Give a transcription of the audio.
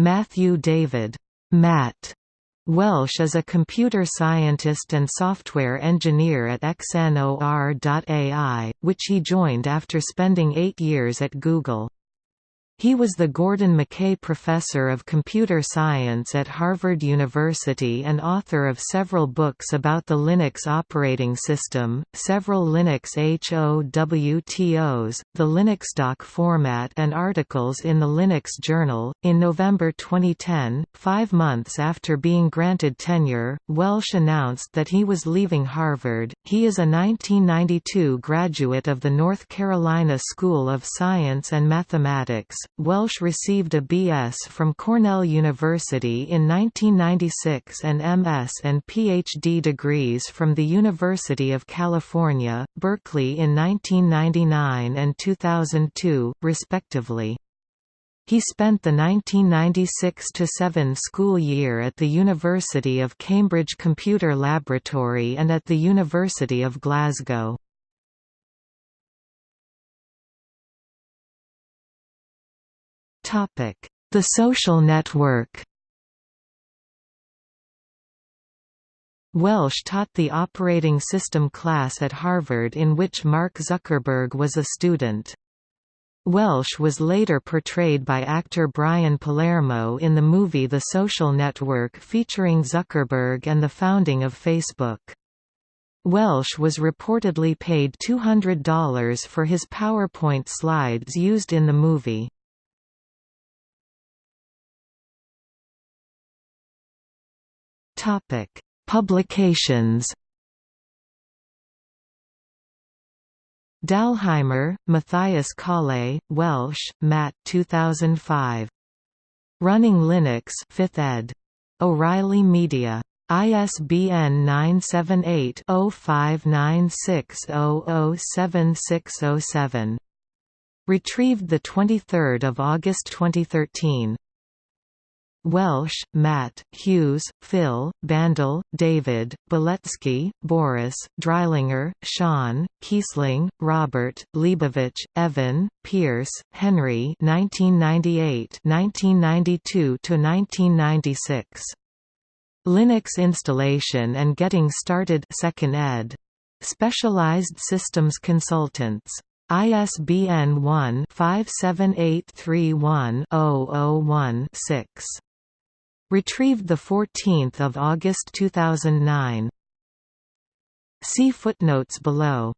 Matthew David Matt Welsh is a computer scientist and software engineer at XNOR.ai, which he joined after spending eight years at Google. He was the Gordon McKay Professor of Computer Science at Harvard University and author of several books about the Linux operating system, several Linux HOWTOs, the LinuxDoc format, and articles in the Linux Journal. In November 2010, five months after being granted tenure, Welsh announced that he was leaving Harvard. He is a 1992 graduate of the North Carolina School of Science and Mathematics Welsh received a B.S. from Cornell University in 1996 and M.S. and Ph.D. degrees from the University of California, Berkeley in 1999 and 2002, respectively. He spent the 1996–7 school year at the University of Cambridge Computer Laboratory and at the University of Glasgow. The social network Welsh taught the operating system class at Harvard in which Mark Zuckerberg was a student. Welsh was later portrayed by actor Brian Palermo in the movie The Social Network featuring Zuckerberg and the founding of Facebook. Welsh was reportedly paid $200 for his PowerPoint slides used in the movie. Topic: Publications. Dalheimer, Matthias Kalle, Welsh, Matt 2005. Running Linux 5th ed. O'Reilly Media. ISBN 978-0596007607. Retrieved 23 August 2013. Welsh, Matt, Hughes, Phil, Bandel, David, Beletsky, Boris, Dreilinger, Sean, Kiesling, Robert, Leibovich, Evan, Pierce, Henry 1998–1992–1996. Linux installation and getting started 2nd ed. Specialized Systems Consultants. ISBN 1-57831-001-6. Retrieved 14 August 2009. See footnotes below.